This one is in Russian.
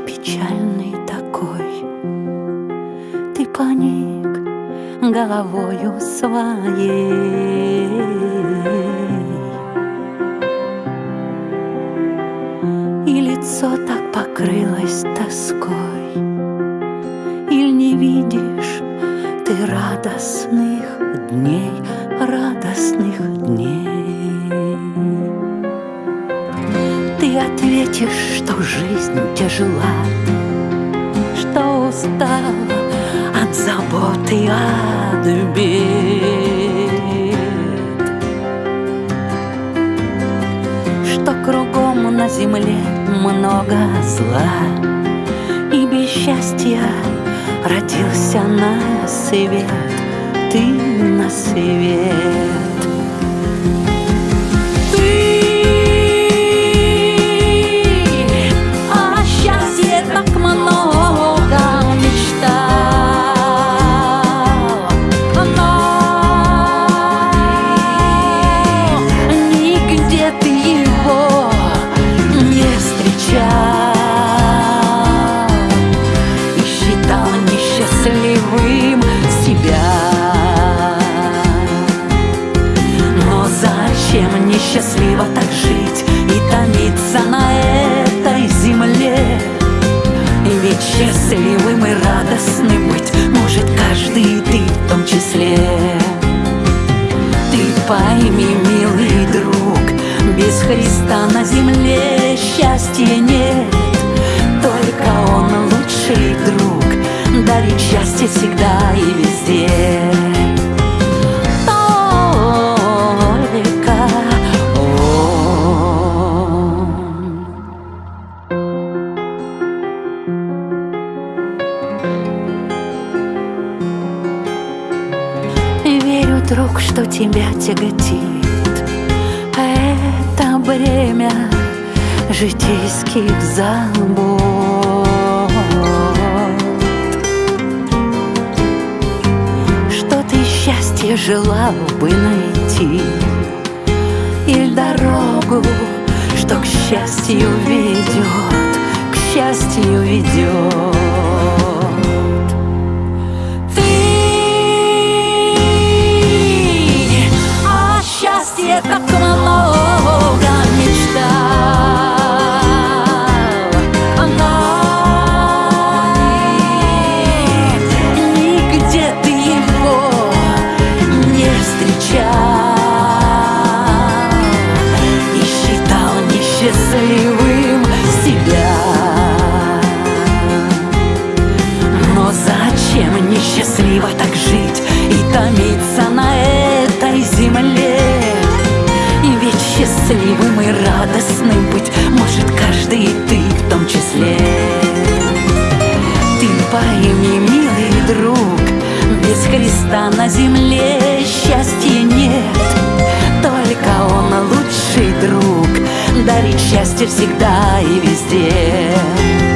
печальный такой? Ты поник головою своей. И лицо так покрылось тоской. Иль не видишь ты радостных дней, радостных Ты ответишь, что жизнь тяжела Что устала от заботы, от бед. Что кругом на земле много зла И без счастья родился на свет Ты на свет счастливо так жить и томиться на этой земле. Ведь счастливым и радостным быть может каждый ты в том числе. Ты пойми, милый друг, без Христа на земле счастья нет. Только Он лучший друг, дарит счастье всегда и везде. Друг, что тебя тяготит. Это бремя житейских забот. Что ты счастье желал бы найти Или дорогу, что к счастью ведет К счастью ведет зачем несчастливо так жить и томиться на этой земле? счастливым и радостным быть Может каждый и ты в том числе. Ты пойми, милый друг Без Христа на земле счастья нет. Только Он лучший друг Дарит счастье всегда и везде